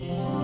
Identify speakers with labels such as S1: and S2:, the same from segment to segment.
S1: So,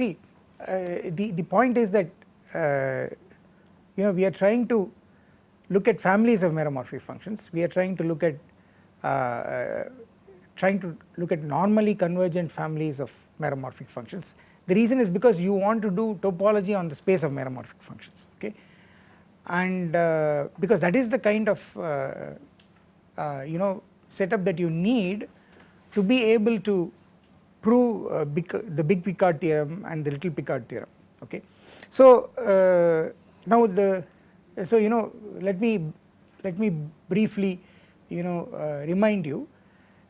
S1: see uh, the, the point is that uh, you know we are trying to look at families of meromorphic functions, we are trying to look at uh, trying to look at normally convergent families of meromorphic functions. The reason is because you want to do topology on the space of meromorphic functions okay and uh, because that is the kind of uh, uh, you know setup that you need to be able to prove uh, the big Picard theorem and the little Picard theorem okay. So uh, now the so you know let me let me briefly you know uh, remind you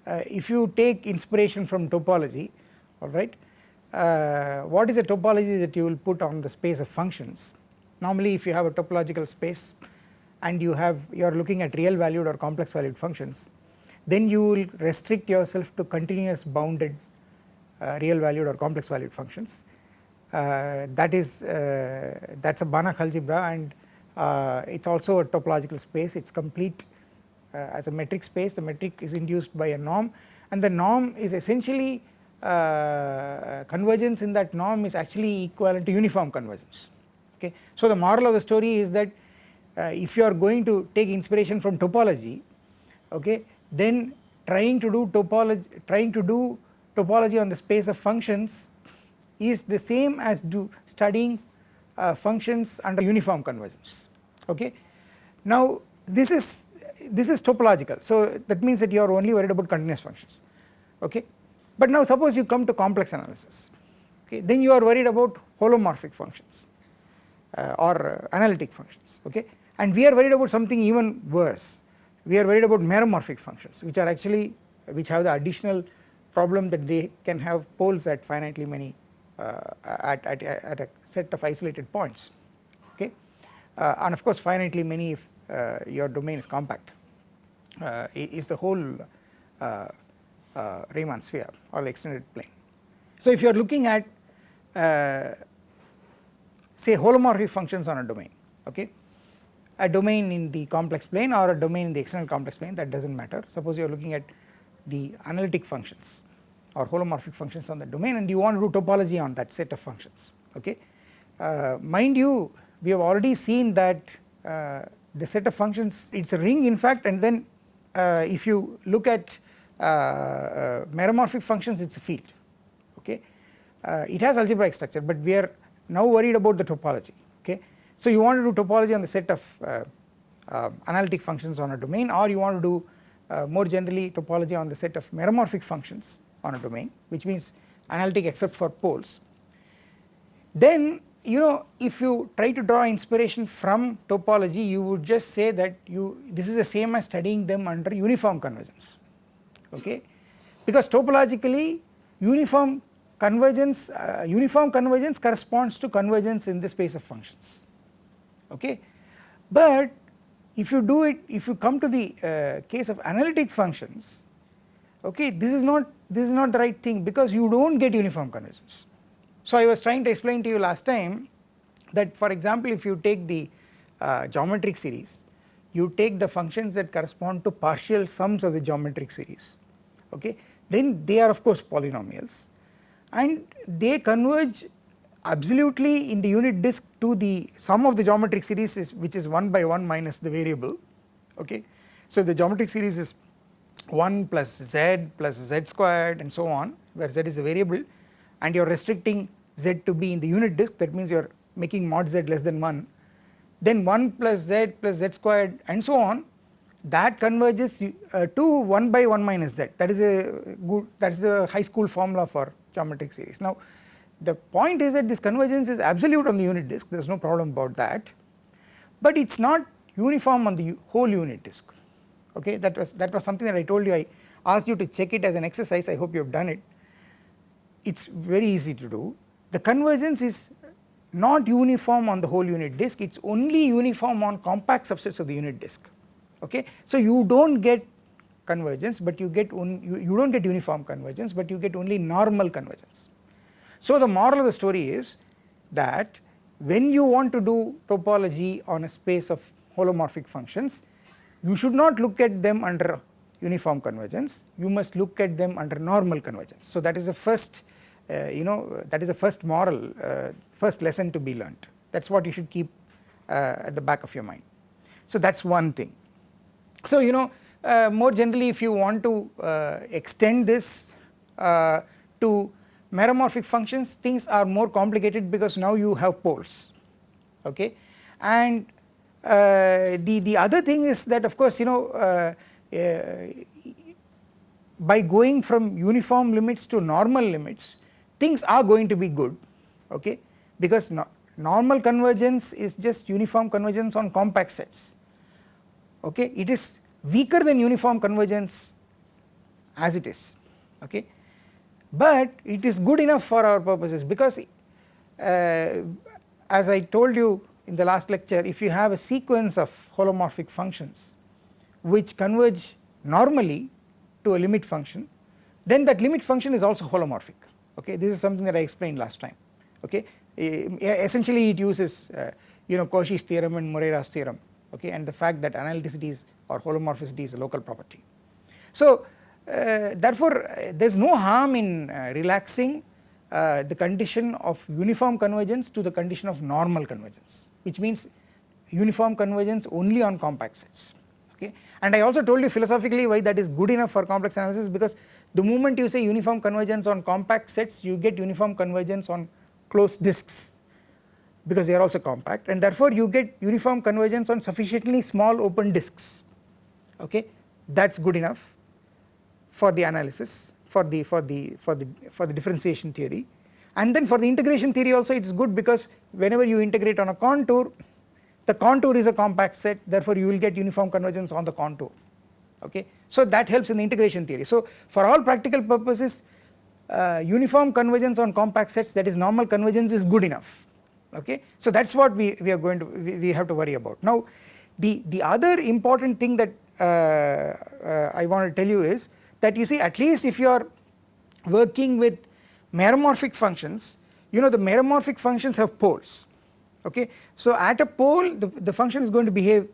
S1: uh, if you take inspiration from topology alright uh, what is the topology that you will put on the space of functions normally if you have a topological space and you have you are looking at real valued or complex valued functions then you will restrict yourself to continuous bounded real valued or complex valued functions. Uh, that is uh, that is a Banach algebra and it is also a topological space it is complete as a metric space the metric is induced by a norm and the norm is essentially uh, convergence in that norm is actually equivalent to uniform convergence okay. So the moral of the story is that uh, if you are going to take inspiration from topology okay then trying to do topology trying to do topology on the space of functions is the same as do studying uh, functions under uniform convergence. Okay. Now this is this is topological. So that means that you are only worried about continuous functions. Okay? But now suppose you come to complex analysis. Okay? Then you are worried about holomorphic functions uh, or analytic functions. Okay? And we are worried about something even worse. We are worried about meromorphic functions which are actually which have the additional problem that they can have poles at finitely many uh, at, at, at, a set of isolated points okay? Uh, and of course finitely many if uh, your domain is compact uh, is the whole uh, uh, Riemann sphere or the extended plane. So if you are looking at say holomorphic functions on a domain okay? A domain in the complex plane or a domain in the external complex plane that does not matter. Suppose you are looking at the analytic functions or holomorphic functions on the domain and you want to do topology on that set of functions okay. Uh, mind you we have already seen that uh, the set of functions it is a ring in fact and then uh, if you look at uh, uh, meromorphic functions it is a field okay. Uh, it has algebraic structure but we are now worried about the topology okay. So you want to do topology on the set of analytic functions on a domain or you want to do more generally topology on the set of meromorphic functions on a domain which means analytic except for poles. Then you know if you try to draw inspiration from topology you would just say that you this is the same as studying them under uniform convergence okay because topologically uniform convergence uh, uniform convergence corresponds to convergence in the space of functions okay but if you do it if you come to the uh, case of analytic functions okay this is not this is not the right thing because you do not get uniform convergence. So I was trying to explain to you last time that for example if you take the uh, geometric series you take the functions that correspond to partial sums of the geometric series okay then they are of course polynomials and they converge absolutely in the unit disk to the sum of the geometric series is which is 1 by 1 minus the variable okay. So the geometric series is 1 plus z plus z squared and so on where z is a variable and you are restricting z to be in the unit disk that means you are making mod z less than 1 then 1 plus z plus z squared and so on that converges uh, to 1 by 1 minus z. That is a good that is a high school formula for geometric series. Now the point is that this convergence is absolute on the unit disk. There is no problem about that. But it is not uniform on the whole unit disk okay that was that was something that I told you. I asked you to check it as an exercise. I hope you have done it. It is very easy to do. The convergence is not uniform on the whole unit disk. It is only uniform on compact subsets of the unit disk. Okay. So you do not get convergence but you get you, you do not get uniform convergence but you get only normal convergence. So the moral of the story is that when you want to do topology on a space of holomorphic functions you should not look at them under uniform convergence you must look at them under normal convergence. So that is the first uh, you know that is the first moral uh, first lesson to be learnt that is what you should keep uh, at the back of your mind. So that is one thing. So you know uh, more generally if you want to uh, extend this uh, to meromorphic functions things are more complicated because now you have poles okay and the the other thing is that of course you know uh, uh, by going from uniform limits to normal limits things are going to be good okay? Because no, normal convergence is just uniform convergence on compact sets okay? It is weaker than uniform convergence as it is okay? But it is good enough for our purposes because uh, as I told you in the last lecture if you have a sequence of holomorphic functions which converge normally to a limit function then that limit function is also holomorphic. Okay? This is something that I explained last time. Okay? Essentially it uses uh, you know Cauchy's theorem and Morera's theorem. Okay? And the fact that analyticity is or holomorphicity is a local property. So uh, therefore uh, there is no harm in uh, relaxing the condition of uniform convergence to the condition of normal convergence which means uniform convergence only on compact sets okay? And I also told you philosophically why that is good enough for complex analysis because the moment you say uniform convergence on compact sets you get uniform convergence on closed disks because they are also compact. And therefore you get uniform convergence on sufficiently small open disks okay? That is good enough for the analysis for the for the for the for the differentiation theory and then for the integration theory also it is good because whenever you integrate on a contour the contour is a compact set therefore you will get uniform convergence on the contour okay. So that helps in the integration theory. So for all practical purposes uh, uniform convergence on compact sets that is normal convergence is good enough okay. So that is what we, we are going to we, we have to worry about. Now the, the other important thing that uh, uh, I want to tell you is that you see at least if you are working with meromorphic functions you know the meromorphic functions have poles okay. So at a pole the, the function is going to behave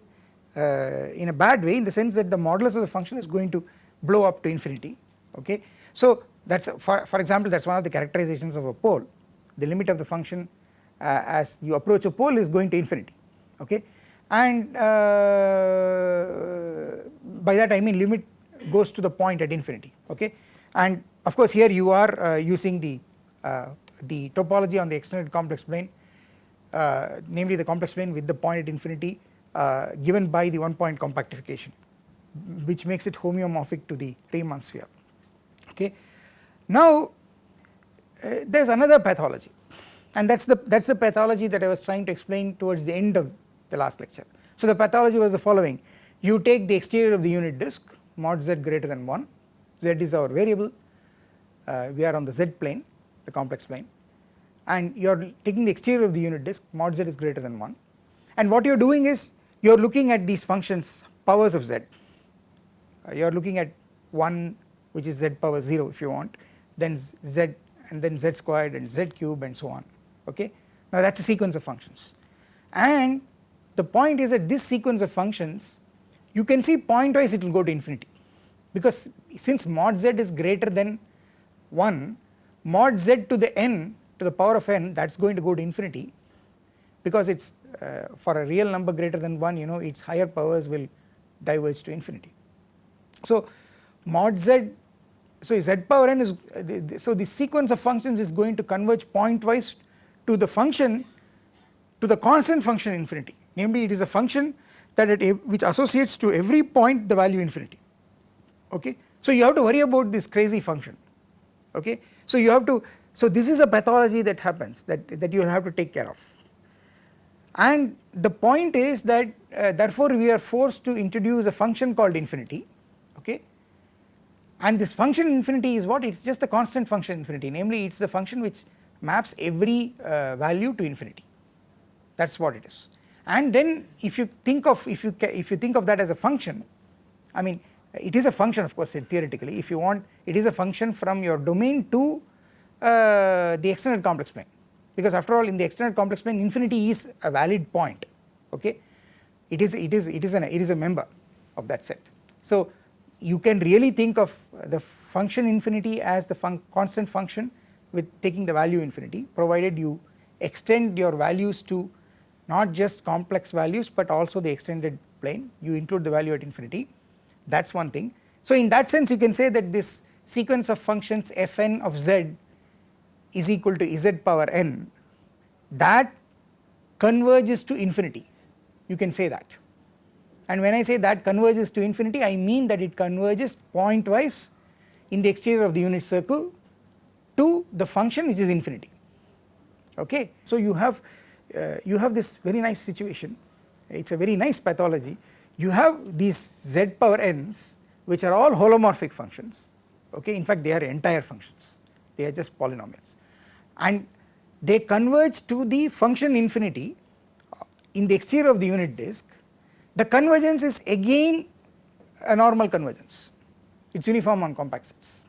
S1: uh, in a bad way in the sense that the modulus of the function is going to blow up to infinity okay. So that is for, for example that is one of the characterizations of a pole the limit of the function uh, as you approach a pole is going to infinity okay and uh, by that I mean limit goes to the point at infinity okay and of course here you are uh, using the uh, the topology on the extended complex plane uh, namely the complex plane with the point at infinity given by the one point compactification which makes it homeomorphic to the Riemann sphere okay. Now there is another pathology and that is the that is the pathology that I was trying to explain towards the end of the last lecture. So the pathology was the following you take the exterior of the unit disk mod z greater than 1 z is our variable we are on the z plane the complex plane. And you are taking the exterior of the unit disk mod z is greater than 1 and what you are doing is you are looking at these functions powers of z. Uh, you are looking at 1 which is z power 0 if you want then z and then z squared and z cube and so on. Okay. now that is a sequence of functions. And the point is that this sequence of functions you can see pointwise it will go to infinity. Because since mod z is greater than 1 mod z to the n to the power of n that is going to go to infinity because it is uh, for a real number greater than 1 you know its higher powers will diverge to infinity. So mod z so z power n is uh, so the sequence of functions is going to converge pointwise to the function to the constant function infinity namely it is a function that at which associates to every point the value infinity okay. So you have to worry about this crazy function okay. So you have to so this is a pathology that happens that, that you will have to take care of. And the point is that uh, therefore we are forced to introduce a function called infinity okay? And this function infinity is what? It is just the constant function infinity. Namely it is the function which maps every uh, value to infinity. That is what it is. And then if you think of if you if you think of that as a function I mean it is a function of course theoretically if you want it is a function from your domain to uh, the extended complex plane. Because after all in the extended complex plane infinity is a valid point okay? It is it is it is an it is a member of that set. So you can really think of the function infinity as the fun constant function with taking the value infinity provided you extend your values to not just complex values but also the extended plane. You include the value at infinity that is one thing. So in that sense you can say that this sequence of functions fn of z is equal to z power n that converges to infinity. You can say that. And when I say that converges to infinity I mean that it converges pointwise in the exterior of the unit circle to the function which is infinity. Okay. So you have uh, you have this very nice situation. It is a very nice pathology you have these z power n's which are all holomorphic functions. Okay? In fact they are entire functions. They are just polynomials. And they converge to the function infinity uh, in the exterior of the unit disk. The convergence is again a normal convergence. It is uniform on compact sets.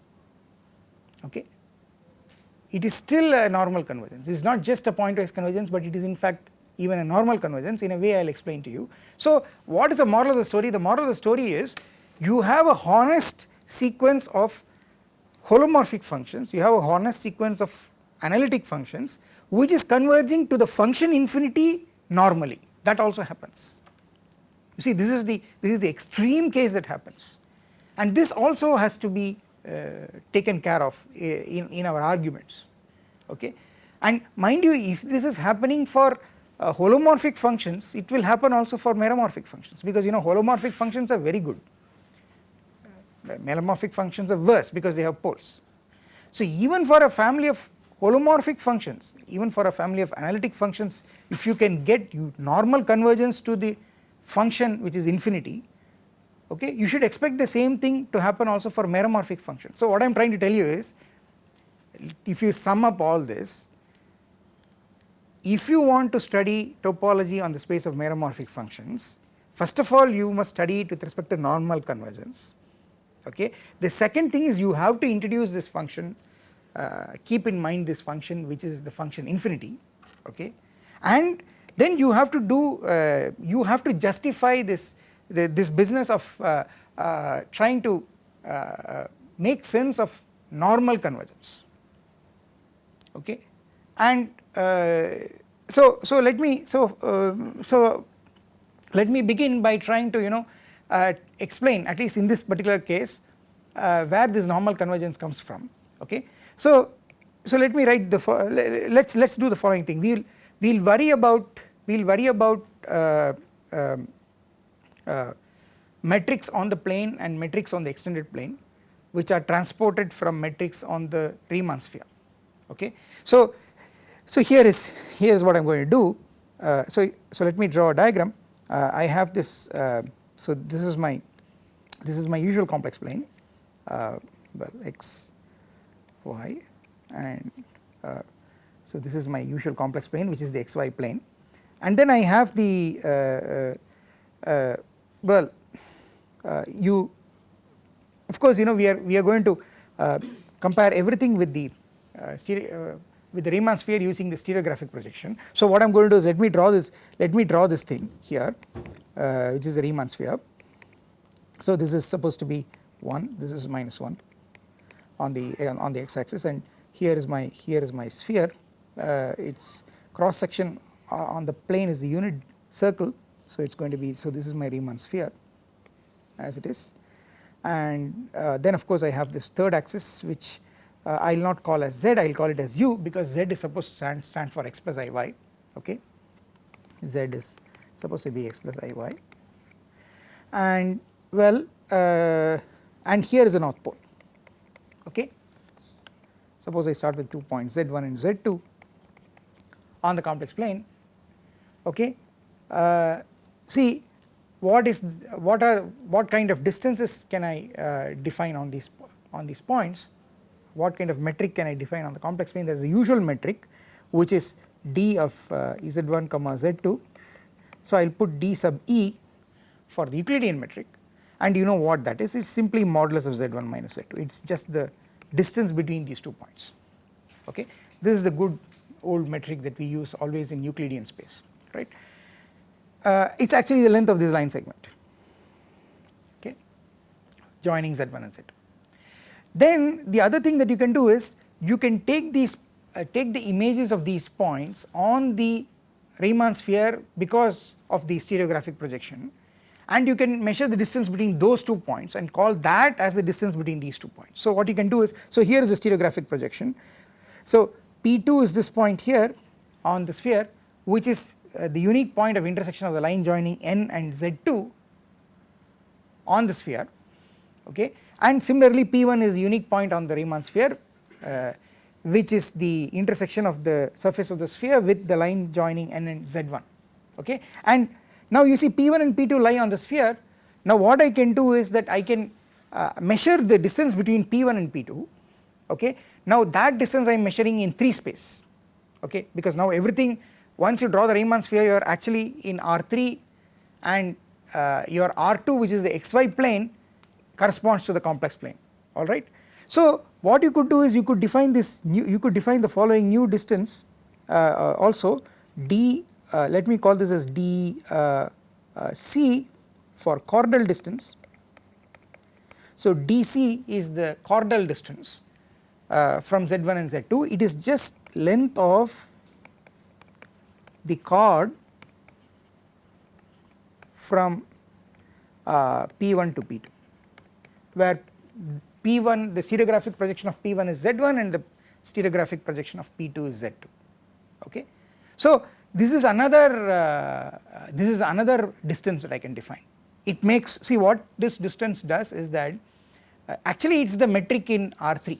S1: Okay? It is still a normal convergence. It is not just a pointwise convergence but it is in fact even a normal convergence in a way I will explain to you. So what is the moral of the story? The moral of the story is you have a honest sequence of holomorphic functions, you have a honest sequence of analytic functions which is converging to the function infinity normally that also happens. You see this is the this is the extreme case that happens and this also has to be uh, taken care of uh, in, in our arguments okay. And mind you if this is happening for uh, holomorphic functions it will happen also for meromorphic functions because you know holomorphic functions are very good uh, meromorphic functions are worse because they have poles. So even for a family of holomorphic functions even for a family of analytic functions if you can get you normal convergence to the function which is infinity okay you should expect the same thing to happen also for meromorphic functions. So what I am trying to tell you is if you sum up all this if you want to study topology on the space of meromorphic functions first of all you must study it with respect to normal convergence okay. The second thing is you have to introduce this function uh, keep in mind this function which is the function infinity okay and then you have to do uh, you have to justify this the, this business of uh, uh trying to uh, make sense of normal convergence okay and so so let me so so let me begin by trying to you know explain at least in this particular case where this normal convergence comes from okay so so let me write the let's let's do the following thing we'll we'll worry about we'll worry about uh, um, uh, metrics on the plane and metrics on the extended plane which are transported from metrics on the Riemann sphere okay. So, so here is here is what I am going to do. Uh, so, so let me draw a diagram. Uh, I have this uh, so this is my this is my usual complex plane uh, well x y and uh, so this is my usual complex plane which is the xy plane. And then I have the well uh, you of course you know we are we are going to compare everything with the uh, with the Riemann sphere using the stereographic projection. So what I am going to do is let me draw this let me draw this thing here uh, which is the Riemann sphere. So this is supposed to be 1 this is minus 1 on the on the x axis and here is my here is my sphere uh, its cross section on the plane is the unit circle so it is going to be so this is my Riemann sphere as it is and uh, then of course I have this third axis which uh, I will not call as z I will call it as u because z is supposed to stand, stand for x plus iy okay? Z is supposed to be x plus iy and well uh, and here is a north pole okay? Suppose I start with two points z1 and z2 on the complex plane okay? Uh, see what is what are what kind of distances can I uh, define on these on these points what kind of metric can I define on the complex plane? There is a usual metric which is d of uh, z1 comma z2 so I will put d sub e for the Euclidean metric. And you know what that is? It is simply modulus of z1 minus z2 it is just the distance between these two points. Okay? This is the good old metric that we use always in Euclidean space right? Uh, it is actually the length of this line segment. Okay? Joining z1 and z2. Then the other thing that you can do is you can take these uh, take the images of these points on the Riemann sphere because of the stereographic projection and you can measure the distance between those two points and call that as the distance between these two points. So what you can do is so here is a stereographic projection so P2 is this point here on the sphere which is uh, the unique point of intersection of the line joining n and z2 on the sphere okay and similarly p1 is the unique point on the Riemann sphere uh, which is the intersection of the surface of the sphere with the line joining n and z1 okay? And now you see p1 and p2 lie on the sphere. Now what I can do is that I can uh, measure the distance between p1 and p2 okay? Now that distance I am measuring in 3 space okay? Because now everything once you draw the Riemann sphere you are actually in R3 and uh, your R2 which is the xy plane corresponds to the complex plane alright. So what you could do is you could define this new you could define the following new distance uh, uh, also d uh, let me call this as d uh, uh, c for chordal distance. So dc is the chordal distance from z1 and z2 it is just length of the chord from uh, P1 to P2 where P1 the stereographic projection of P1 is Z1 and the stereographic projection of P2 is Z2 okay. So this is another uh, this is another distance that I can define it makes see what this distance does is that uh, actually it is the metric in R3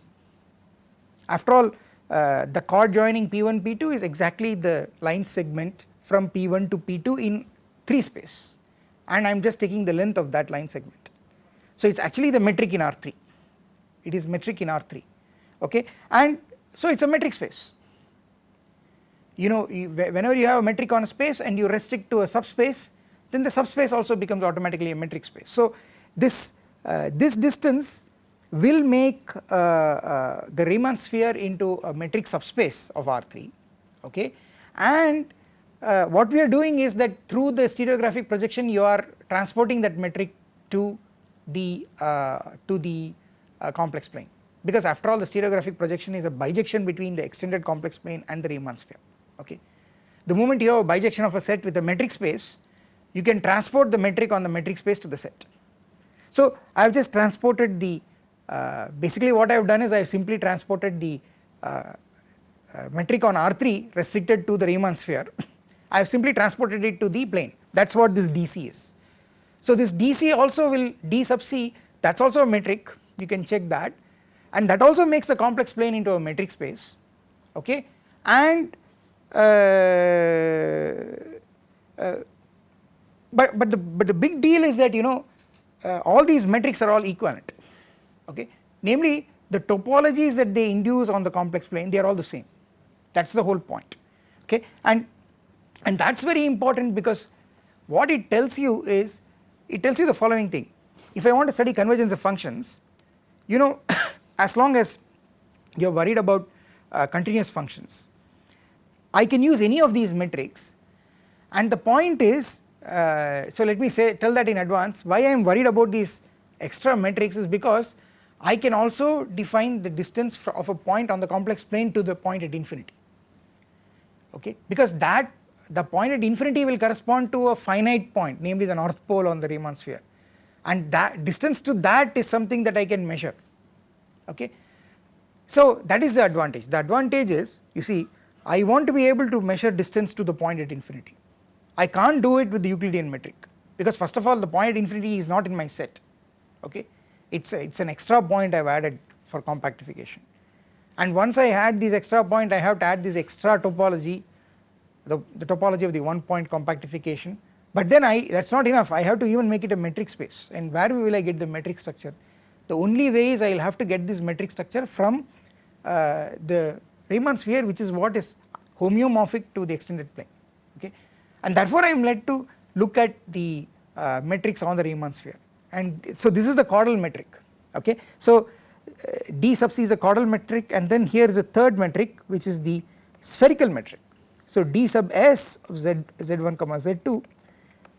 S1: after all uh, the chord joining P1 P2 is exactly the line segment from P1 to P2 in 3 space and I am just taking the length of that line segment. So it is actually the metric in R3 it is metric in R3 okay? And so it is a metric space. You know you, whenever you have a metric on a space and you restrict to a subspace then the subspace also becomes automatically a metric space. So this uh, this distance will make uh, uh, the Riemann sphere into a metric subspace of R3 okay? And uh, what we are doing is that through the stereographic projection you are transporting that metric to the uh, to the uh, complex plane because after all the stereographic projection is a bijection between the extended complex plane and the Riemann sphere okay. The moment you have a bijection of a set with a metric space you can transport the metric on the metric space to the set. So I have just transported the uh, basically what I have done is I have simply transported the uh, uh, metric on R3 restricted to the Riemann sphere I have simply transported it to the plane that is what this DC is. So this DC also will D sub C that is also a metric you can check that. And that also makes the complex plane into a metric space okay? And uh, uh, but but the but the big deal is that you know uh, all these metrics are all equivalent okay? Namely the topologies that they induce on the complex plane they are all the same. That is the whole point okay? And and that is very important because what it tells you is it tells you the following thing. If I want to study convergence of functions you know as long as you are worried about uh, continuous functions. I can use any of these metrics. And the point is uh, so let me say tell that in advance. Why I am worried about these extra metrics is because I can also define the distance of a point on the complex plane to the point at infinity. Okay? Because that the point at infinity will correspond to a finite point namely the north pole on the Riemann sphere. And that distance to that is something that I can measure. Okay. So that is the advantage. The advantage is you see I want to be able to measure distance to the point at infinity. I can't do it with the Euclidean metric. Because first of all the point at infinity is not in my set. Okay? It's it's an extra point I have added for compactification. And once I add this extra point I have to add this extra topology the, the topology of the one point compactification. But then I that is not enough. I have to even make it a metric space. And where will I get the metric structure? The only way is I will have to get this metric structure from uh, the Riemann sphere which is what is homeomorphic to the extended plane. Okay? And therefore I am led to look at the uh, metrics on the Riemann sphere. And so this is the chordal metric. Okay. So uh, d sub c is a chordal metric and then here is a third metric which is the spherical metric. So d sub s of z z1 comma z2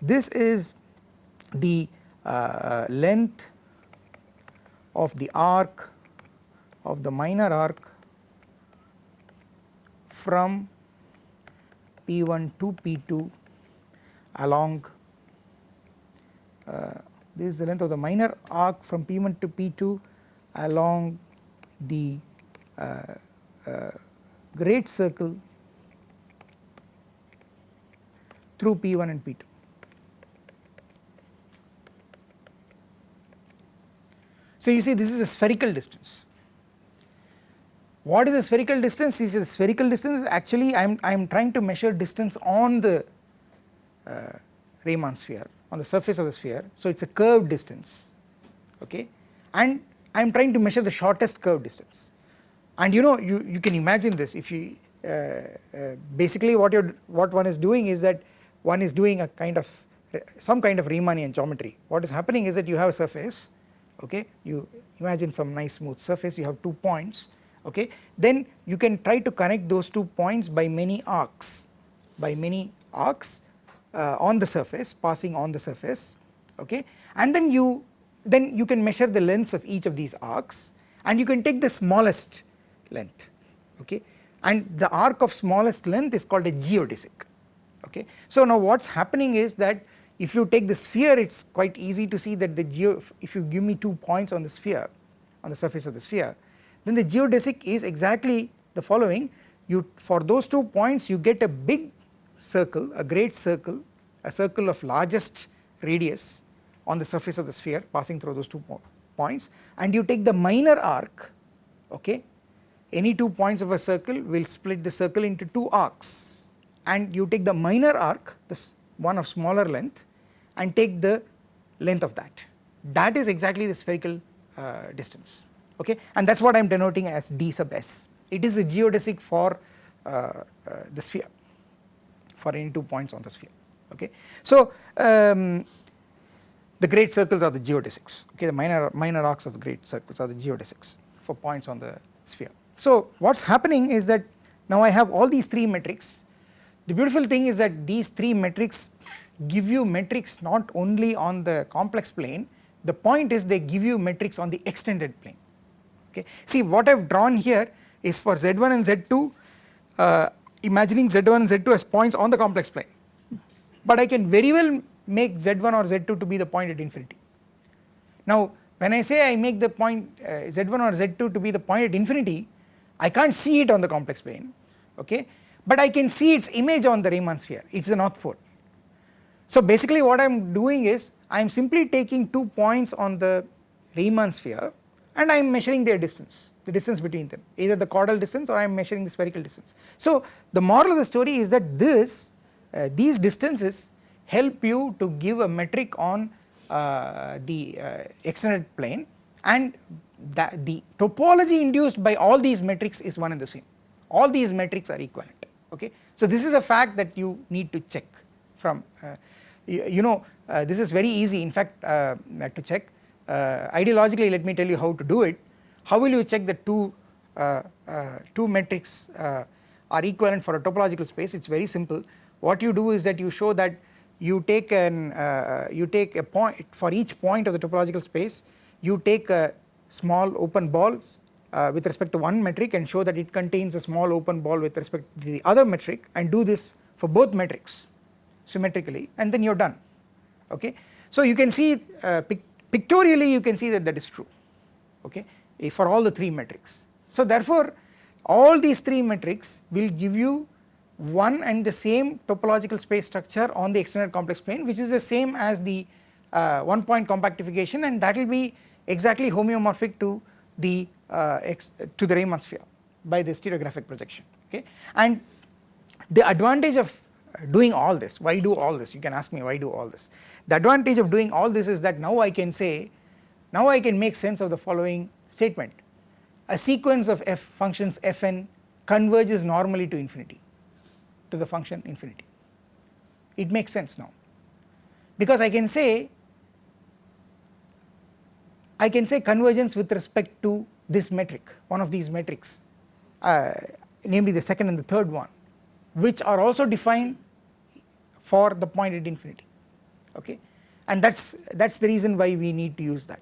S1: this is the uh, length of the arc of the minor arc from P1 to P2 along uh, this is the length of the minor arc from P1 to P2 along the uh, uh, great circle through P1 and P2. So you see this is a spherical distance. What is the spherical distance? Is the spherical distance actually I am I am trying to measure distance on the uh, Riemann sphere on the surface of the sphere so it is a curved distance okay and I am trying to measure the shortest curved distance and you know you, you can imagine this if you uh, uh, basically what you what one is doing is that one is doing a kind of some kind of Riemannian geometry. What is happening is that you have a surface okay? You imagine some nice smooth surface you have two points okay? Then you can try to connect those two points by many arcs by many arcs uh, on the surface passing on the surface okay? And then you then you can measure the lengths of each of these arcs and you can take the smallest length okay? And the arc of smallest length is called a geodesic okay. So now what is happening is that if you take the sphere it is quite easy to see that the geo if you give me two points on the sphere on the surface of the sphere then the geodesic is exactly the following. You for those two points you get a big circle a great circle a circle of largest radius on the surface of the sphere passing through those two po points and you take the minor arc okay? Any two points of a circle will split the circle into two arcs and you take the minor arc this one of smaller length and take the length of that that is exactly the spherical uh, distance okay and that is what I am denoting as d sub s it is a geodesic for uh, uh, the sphere for any two points on the sphere okay. So um, the great circles are the geodesics okay the minor minor arcs of the great circles are the geodesics for points on the sphere. So what is happening is that now I have all these three metrics the beautiful thing is that these three metrics give you metrics not only on the complex plane. The point is they give you metrics on the extended plane. Okay. See what I have drawn here is for z1 and z2 uh, imagining z1 and z2 as points on the complex plane. But I can very well make z1 or z2 to be the point at infinity. Now when I say I make the point uh, z1 or z2 to be the point at infinity I can't see it on the complex plane. Okay but I can see its image on the Riemann sphere it is the north pole. So basically what I am doing is I am simply taking two points on the Riemann sphere and I am measuring their distance the distance between them either the chordal distance or I am measuring the spherical distance. So the moral of the story is that this uh, these distances help you to give a metric on uh, the uh, extended plane and the topology induced by all these metrics is one and the same all these metrics are equivalent okay. So this is a fact that you need to check from uh, you, know uh, this is very easy in fact uh, to check. Ideologically let me tell you how to do it. How will you check the two uh, uh, two metrics uh, are equivalent for a topological space? It is very simple. What you do is that you show that you take an uh, you take a point for each point of the topological space you take a small open ball uh, with respect to one metric and show that it contains a small open ball with respect to the other metric and do this for both metrics symmetrically and then you are done okay. So you can see uh, pic pictorially you can see that that is true okay for all the 3 metrics. So therefore all these 3 metrics will give you one and the same topological space structure on the extended complex plane which is the same as the uh, one point compactification and that will be exactly homeomorphic to the uh, to the Riemann sphere by the stereographic projection okay? And the advantage of doing all this why do all this? You can ask me why do all this. The advantage of doing all this is that now I can say now I can make sense of the following statement. A sequence of f functions fn converges normally to infinity to the function infinity. It makes sense now. Because I can say I can say convergence with respect to this metric one of these metrics uh, namely the second and the third one which are also defined for the point at infinity okay? And that is that is the reason why we need to use that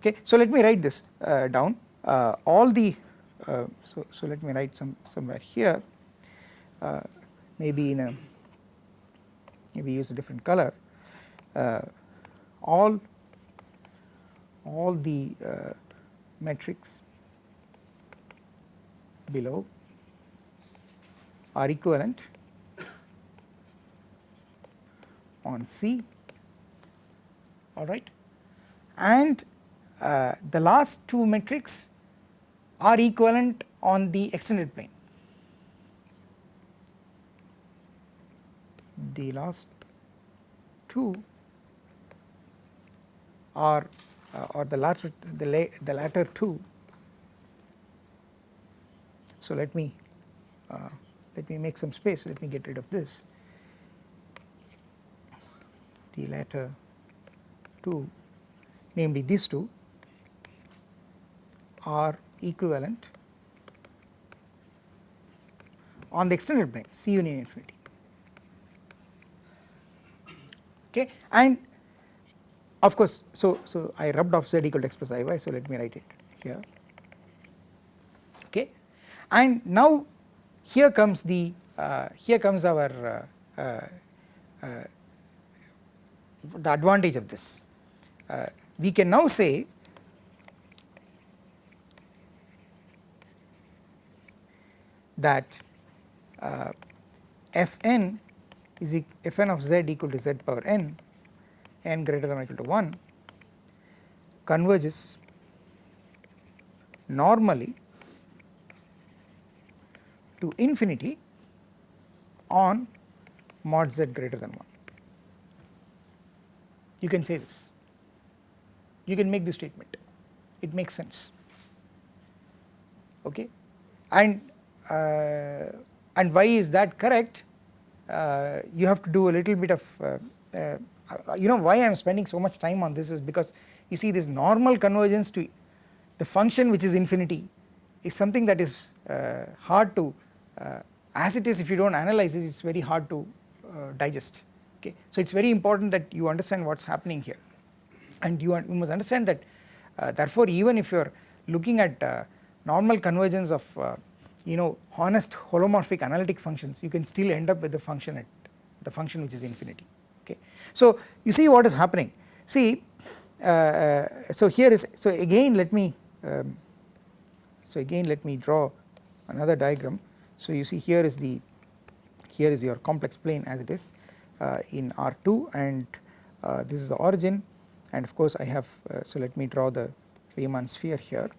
S1: okay. So let me write this uh, down. Uh, all the uh, so, so let me write some somewhere here. Uh, maybe in a maybe use a different color. Uh, all all the uh, metrics below are equivalent on C alright and uh, the last two metrics are equivalent on the extended plane. The last two are or the latter the, la the latter two. So let me uh, let me make some space. Let me get rid of this. The latter two namely these two are equivalent on the extended plane C union infinity. Okay? And of course so so I rubbed off z equal to x plus iy so let me write it here. Okay? And now here comes the uh, here comes our uh, uh, uh the advantage of this. Uh, we can now say that uh, fn is fn of z equal to z power n n greater than or equal to 1 converges normally to infinity on mod z greater than 1. You can say this, you can make this statement, it makes sense. Okay? And uh, and why is that correct? Uh, you have to do a little bit of uh, uh you know why I am spending so much time on this is because you see this normal convergence to the function which is infinity is something that is uh, hard to uh, as it is if you do not analyze it it is very hard to uh, digest okay. So it is very important that you understand what is happening here and you, you must understand that uh, therefore even if you are looking at uh, normal convergence of you know honest holomorphic analytic functions you can still end up with the function at the function which is infinity. So you see what is happening. See uh, uh, so here is so again let me um, so again let me draw another diagram. So you see here is the here is your complex plane as it is uh, in R2 and uh, this is the origin. And of course I have uh, so let me draw the Riemann sphere here.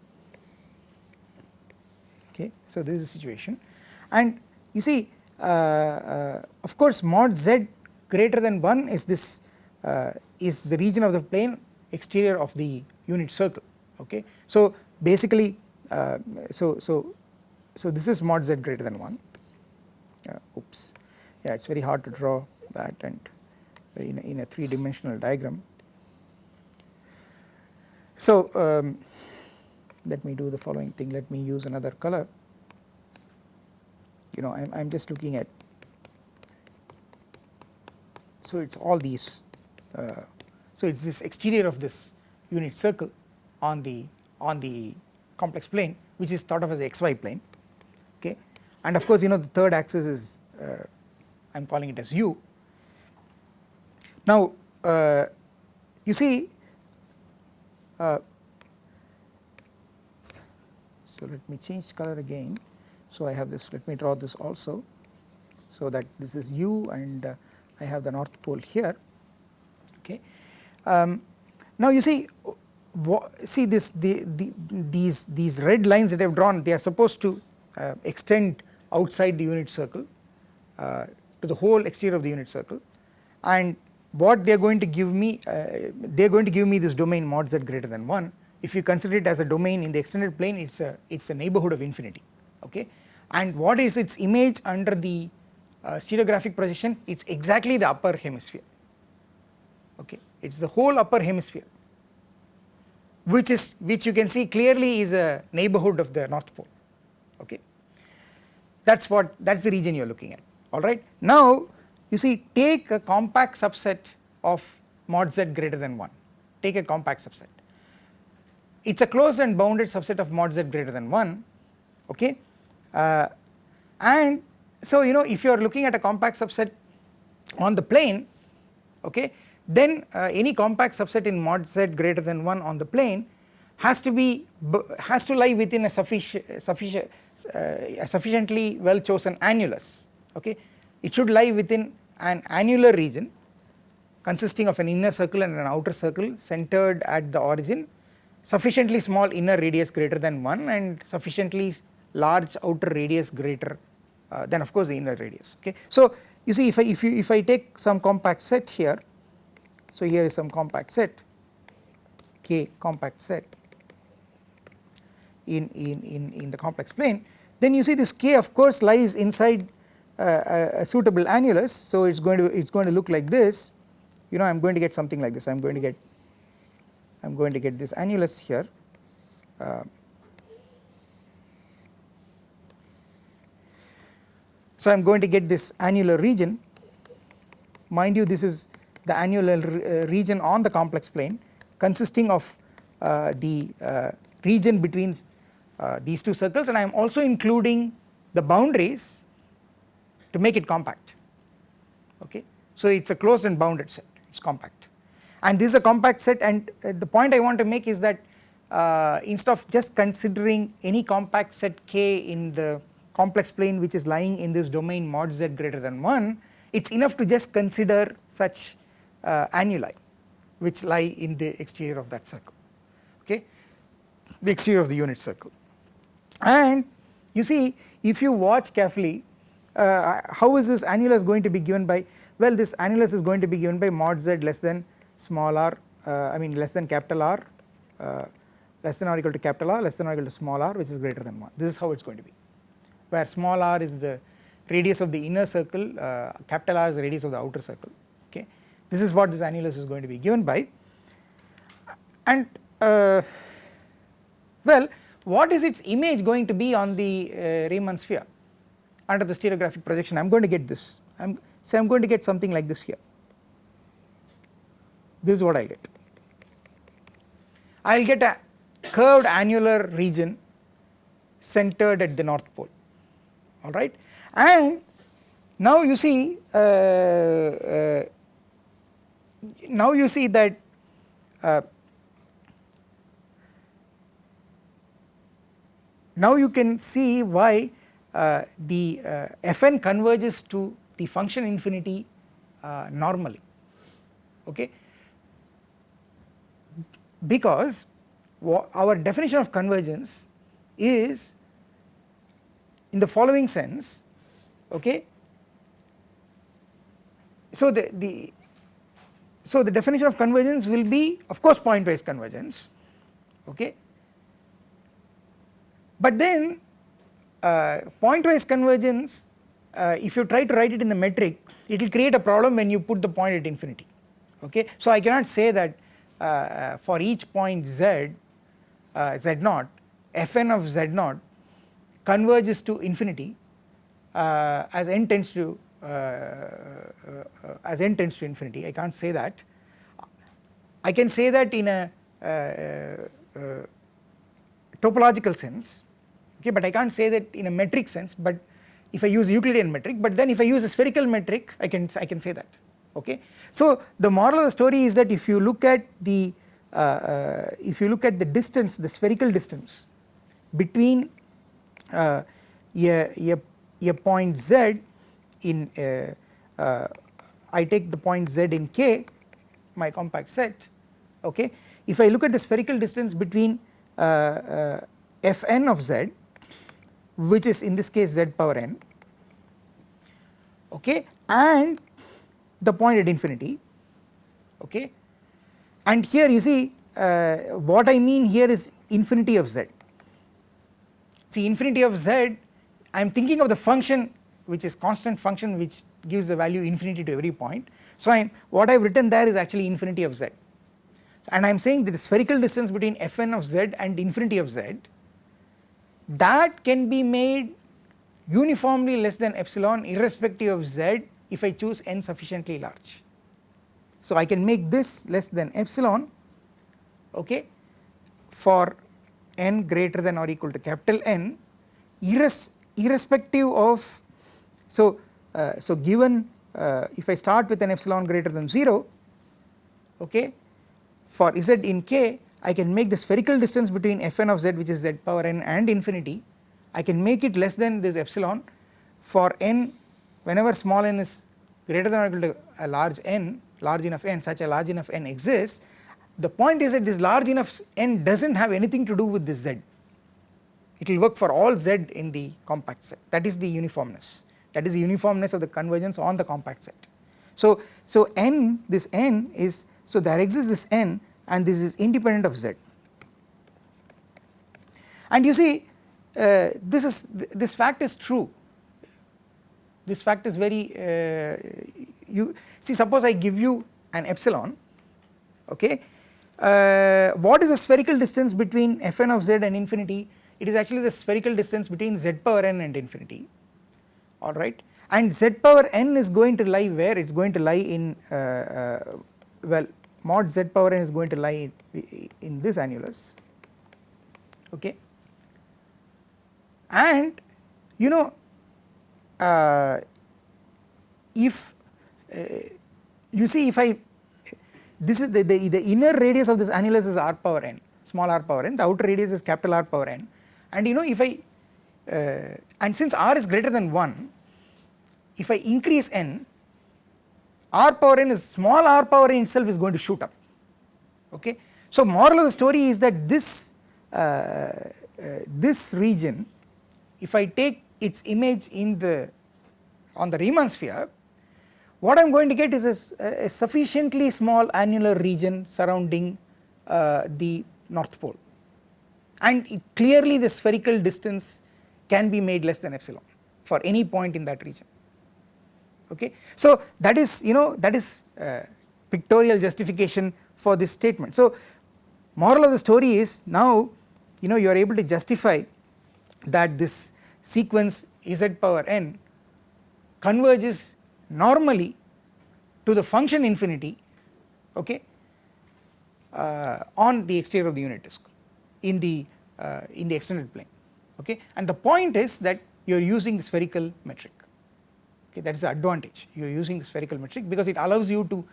S1: Okay so this is the situation. And you see uh, of course mod z greater than 1 is this uh, is the region of the plane exterior of the unit circle okay. So basically uh, so so so this is mod z greater than 1 uh, oops yeah it is very hard to draw that and in a, in a 3 dimensional diagram. So um, let me do the following thing let me use another color you know I am just looking at so it is all these uh, so it is this exterior of this unit circle on the on the complex plane which is thought of as the xy plane okay and of course you know the third axis is uh, I am calling it as u. Now uh, you see uh, so let me change color again so I have this let me draw this also so that this is u and uh, I have the north pole here. Okay. Um, now you see see this the, the, these these red lines that I have drawn they are supposed to uh, extend outside the unit circle uh, to the whole exterior of the unit circle. And what they are going to give me uh, they are going to give me this domain mod z greater than 1 if you consider it as a domain in the extended plane it is a it is a neighbourhood of infinity. Okay. And what is its image under the uh, stereographic projection it is exactly the upper hemisphere. Okay? It is the whole upper hemisphere which is which you can see clearly is a neighbourhood of the north pole. Okay? That is what that is the region you are looking at. Alright. Now you see take a compact subset of mod z greater than 1 take a compact subset. It is a closed and bounded subset of mod z greater than 1 okay? Uh, and so you know if you are looking at a compact subset on the plane okay then uh, any compact subset in mod z greater than 1 on the plane has to be has to lie within a sufficient sufficient uh, sufficiently well chosen annulus okay? It should lie within an annular region consisting of an inner circle and an outer circle centered at the origin sufficiently small inner radius greater than 1 and sufficiently large outer radius greater uh, than of course the inner radius okay. So you see if I if you if I take some compact set here so here is some compact set K compact set in, in, in, in the complex plane then you see this K of course lies inside uh, a, a, suitable annulus. So it's going to it's going to look like this. You know I'm going to get something like this. I'm going to get I'm going to get this annulus here. Uh, so I'm going to get this annular region. Mind you this is the annular uh, region on the complex plane consisting of uh, the uh, region between uh, these two circles. And I am also including the boundaries to make it compact. Okay. So it is a closed and bounded set. It is compact. And this is a compact set. And uh, the point I want to make is that uh, instead of just considering any compact set K in the complex plane which is lying in this domain mod z greater than 1 it is enough to just consider such uh, annuli which lie in the exterior of that circle okay? The exterior of the unit circle. And you see if you watch carefully uh, how is this annulus going to be given by well this annulus is going to be given by mod z less than small r uh, I mean less than capital R uh, less than or equal to capital R less than or equal to small r which is greater than 1 this is how it is going to be where small r is the radius of the inner circle uh, capital R is the radius of the outer circle okay. this is what this annulus is going to be given by. And uh, well what is its image going to be on the uh, Riemann sphere under the stereographic projection? I am going to get this. I am say I am going to get something like this here. This is what I get. I will get a curved annular region centered at the north pole alright and now you see uh, uh, now you see that uh, now you can see why uh, the uh, Fn converges to the function infinity uh, normally. Okay? Because our definition of convergence is in the following sense okay? So the the so the definition of convergence will be of course pointwise convergence okay? But then uh, pointwise convergence uh, if you try to write it in the metric it will create a problem when you put the point at infinity okay? So I cannot say that uh, for each point z uh, z naught fn of z naught converges to infinity uh, as n tends to uh, uh, as n tends to infinity I can't say that. I can say that in a uh, topological sense okay but I can't say that in a metric sense but if I use Euclidean metric but then if I use a spherical metric I can I can say that okay. So the moral of the story is that if you look at the uh, uh, if you look at the distance the spherical distance between a, a, a point z in uh, uh, I take the point z in k my compact set okay? If I look at the spherical distance between uh, fn of z which is in this case z power n okay? And the point at infinity okay? And here you see uh, what I mean here is infinity of z see infinity of z I am thinking of the function which is constant function which gives the value infinity to every point so I am what I have written there is actually infinity of z and I am saying that the spherical distance between fn of z and infinity of z that can be made uniformly less than epsilon irrespective of z if I choose n sufficiently large. So I can make this less than epsilon okay for n greater than or equal to capital N irres irrespective of so uh, so given uh, if I start with an epsilon greater than 0 okay for z in k I can make the spherical distance between fn of z which is z power n and infinity. I can make it less than this epsilon. For n whenever small n is greater than or equal to a large n large enough n such a large enough n exists the point is that this large enough n does not have anything to do with this z. It will work for all z in the compact set. That is the uniformness. That is the uniformness of the convergence on the compact set. So, so n this n is so there exists this n and this is independent of z. And you see uh, this is this fact is true. This fact is very uh, you see suppose I give you an epsilon okay uh, what is the spherical distance between fn of z and infinity? It is actually the spherical distance between z power n and infinity. Alright and z power n is going to lie where? It is going to lie in uh, uh, well mod z power n is going to lie in, in this annulus. Okay. And you know uh, if uh, you see if I this is the, the, the inner radius of this annulus is r power n small r power n. The outer radius is capital R power n. And you know if I uh, and since r is greater than 1 if I increase n r power n is small r power n itself is going to shoot up. Okay. So moral of the story is that this uh, uh, this region if I take its image in the on the Riemann sphere what I am going to get is a, a sufficiently small annular region surrounding uh, the north pole and it, clearly the spherical distance can be made less than epsilon for any point in that region okay. So that is you know that is uh, pictorial justification for this statement. So moral of the story is now you know you are able to justify that this sequence z power n converges normally to the function infinity okay uh, on the exterior of the unit disk in the uh, in the extended plane okay. And the point is that you are using the spherical metric okay. That is the advantage. You are using the spherical metric because it allows you to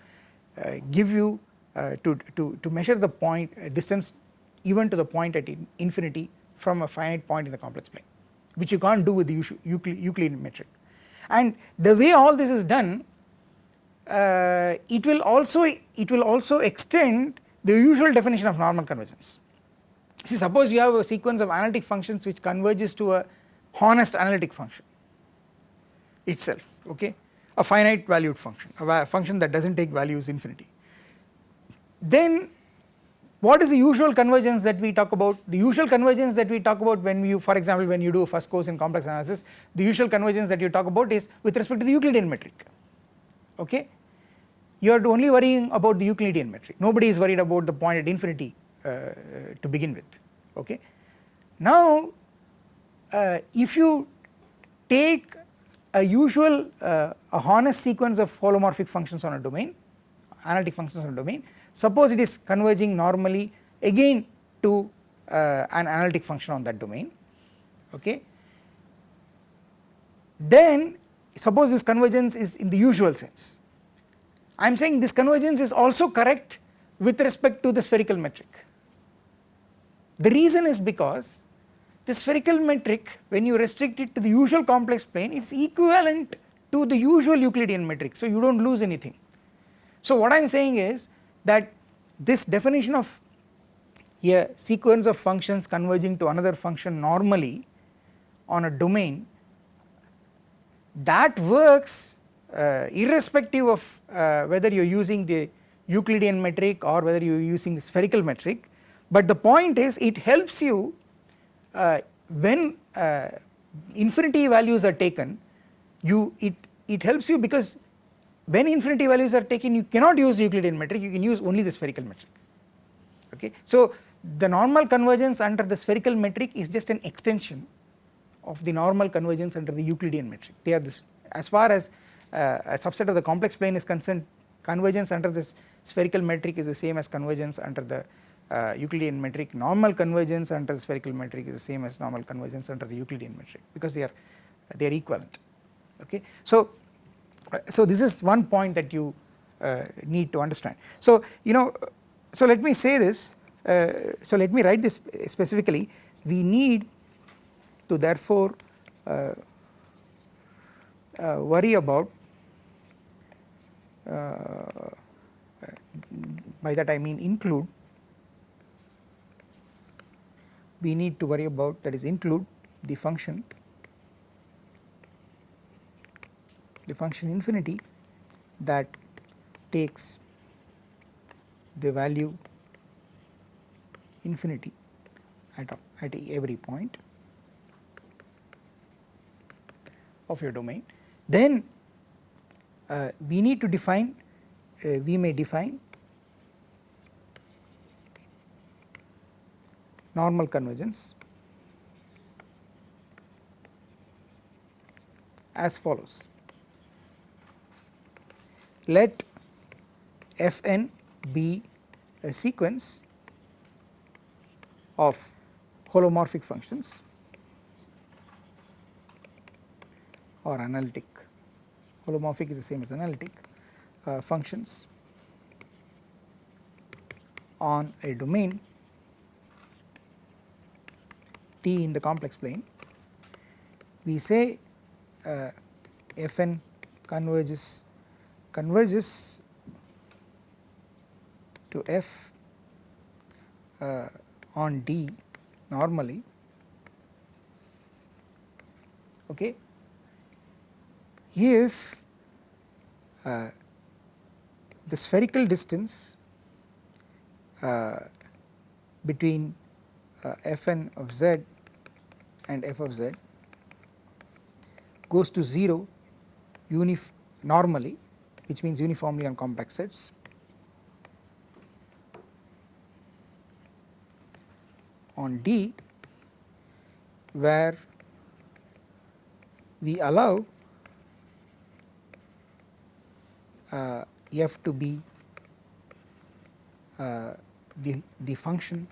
S1: uh, give you uh, to, to, to measure the point uh, distance even to the point at in infinity from a finite point in the complex plane which you can't do with the Euclidean metric and the way all this is done uh, it will also it will also extend the usual definition of normal convergence. See suppose you have a sequence of analytic functions which converges to a honest analytic function itself okay a finite valued function a function that does not take values infinity. Then what is the usual convergence that we talk about? The usual convergence that we talk about when you for example when you do a first course in complex analysis the usual convergence that you talk about is with respect to the Euclidean metric okay. You are only worrying about the Euclidean metric nobody is worried about the point at infinity uh, to begin with okay. Now uh, if you take a usual uh, a honest sequence of holomorphic functions on a domain analytic functions on a domain suppose it is converging normally again to uh, an analytic function on that domain okay? Then suppose this convergence is in the usual sense. I am saying this convergence is also correct with respect to the spherical metric. The reason is because the spherical metric when you restrict it to the usual complex plane it is equivalent to the usual Euclidean metric so you do not lose anything. So what I am saying is that this definition of a sequence of functions converging to another function normally on a domain that works uh, irrespective of uh, whether you are using the Euclidean metric or whether you are using the spherical metric. But the point is it helps you uh, when uh, infinity values are taken you it it helps you because when infinity values are taken you cannot use Euclidean metric you can use only the spherical metric okay. So the normal convergence under the spherical metric is just an extension of the normal convergence under the Euclidean metric they are this as far as uh, a subset of the complex plane is concerned convergence under this spherical metric is the same as convergence under the uh, Euclidean metric normal convergence under the spherical metric is the same as normal convergence under the Euclidean metric because they are they are equivalent okay. So, so this is one point that you uh, need to understand. So you know so let me say this uh, so let me write this specifically we need to therefore uh, uh, worry about by that I mean include we need to worry about that is include the function the function infinity that takes the value infinity at, at every point of your domain. Then uh, we need to define uh, we may define normal convergence as follows. Let Fn be a sequence of holomorphic functions or analytic. Holomorphic is the same as analytic uh, functions on a domain T in the complex plane, we say uh, Fn converges converges to F uh, on D normally okay? If uh, the spherical distance uh, between uh, fn of z and f of z goes to 0 unif normally which means uniformly on compact sets on D where we allow uh, f to be uh, the, the function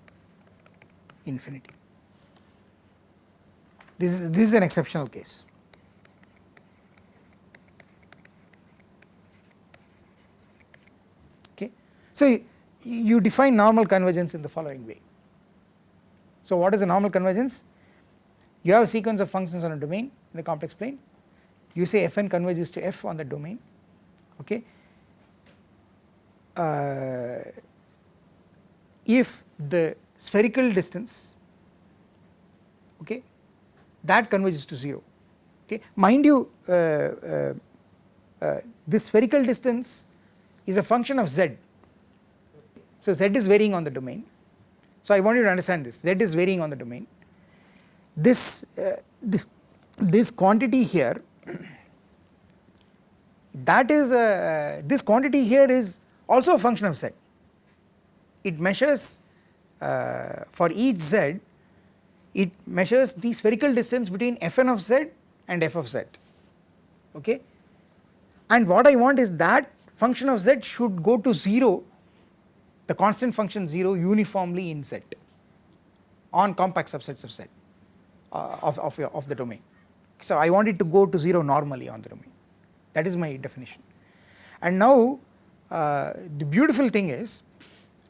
S1: infinity. This is, this is an exceptional case. Okay. So, you define normal convergence in the following way. So, what is a normal convergence? You have a sequence of functions on a domain in the complex plane, you say Fn converges to F on the domain, okay. Uh, if the spherical distance okay that converges to 0 okay mind you uh, uh, uh, this spherical distance is a function of z so z is varying on the domain. So i want you to understand this. Z is varying on the domain. This uh, this this quantity here that is a, this quantity here is also a function of z. It measures uh, for each z it measures the spherical distance between fn of z and f of z. Okay? And what I want is that function of z should go to 0 the constant function 0 uniformly in z on compact subsets of z uh, of, of, of the domain. So I want it to go to 0 normally on the domain that is my definition and now uh, the beautiful thing is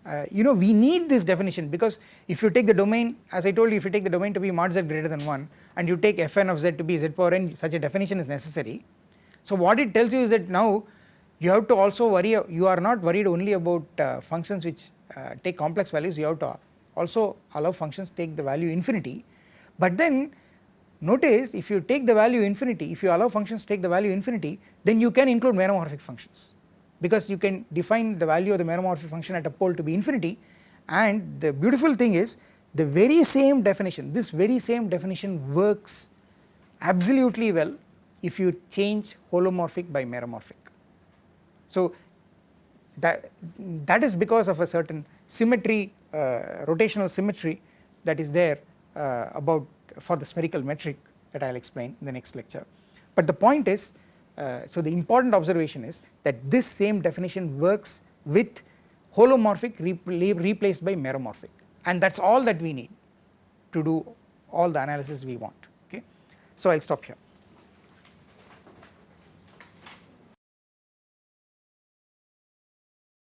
S1: uh, you know we need this definition because if you take the domain as I told you if you take the domain to be mod z greater than 1 and you take fn of z to be z power n such a definition is necessary. So what it tells you is that now you have to also worry you are not worried only about uh, functions which uh, take complex values. You have to also allow functions take the value infinity. But then notice if you take the value infinity if you allow functions take the value infinity then you can include meromorphic functions. Because you can define the value of the meromorphic function at a pole to be infinity. And the beautiful thing is the very same definition this very same definition works absolutely well if you change holomorphic by meromorphic. So that, that is because of a certain symmetry uh, rotational symmetry that is there uh, about for the spherical metric that I will explain in the next lecture. But the point is uh, so the important observation is that this same definition works with holomorphic replaced by meromorphic and that is all that we need to do all the analysis we want okay. So I will stop here.